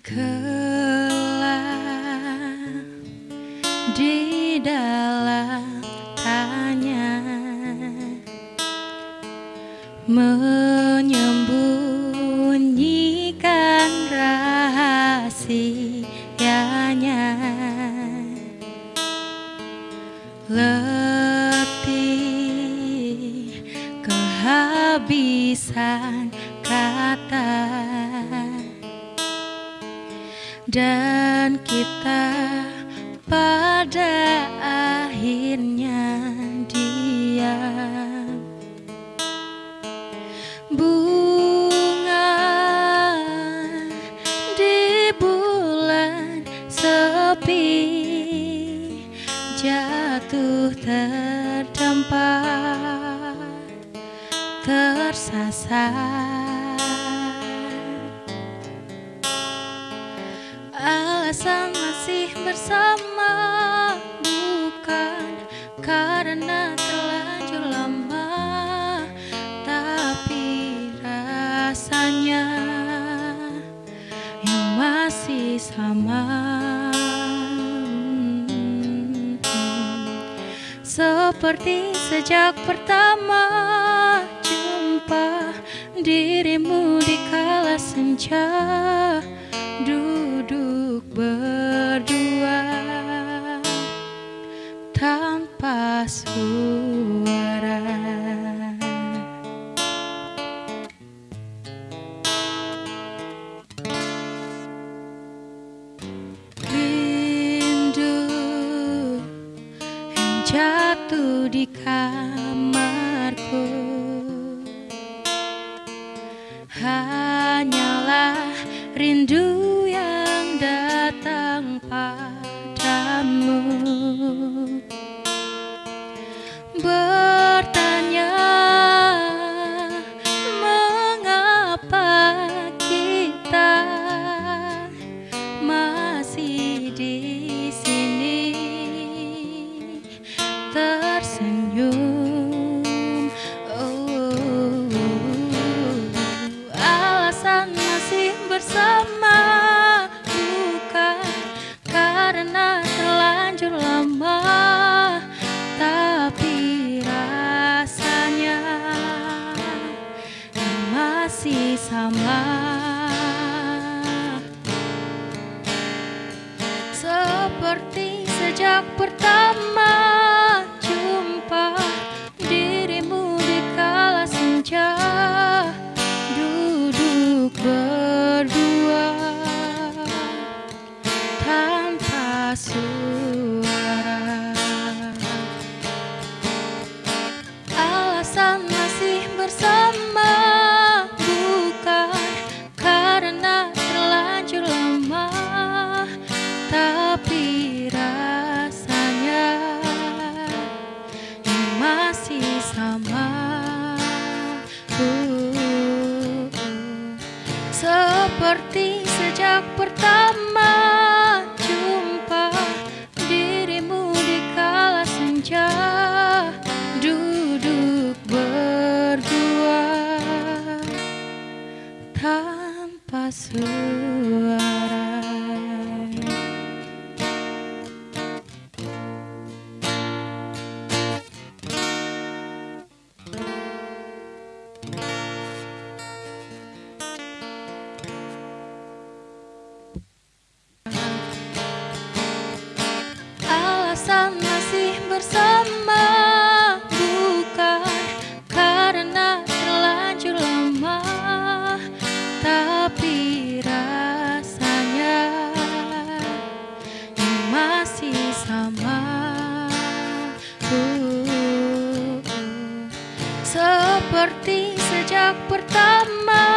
Gelap di dalam tanya Menyembunyikan rahasianya. Letih kehabisan kata dan kita pada akhirnya diam. Bunga di bulan sepi jatuh terdampar tersasar alasan masih bersama. Bukan karena terlanjur lama tapi rasanya yang masih sama. Seperti sejak pertama jumpa dirimu di kala senja tanpa suara. Rindu yang jatuh di kamarku hanyalah rindu seperti sejak pertama jumpa dirimu di kala senja. Duduk berdua tanpa suara Uh, seperti sejak pertama jumpa dirimu di kala senja duduk berdua tanpa suara bersama bukan karena terlanjur lama tapi rasanya masih sama. Uh, seperti sejak pertama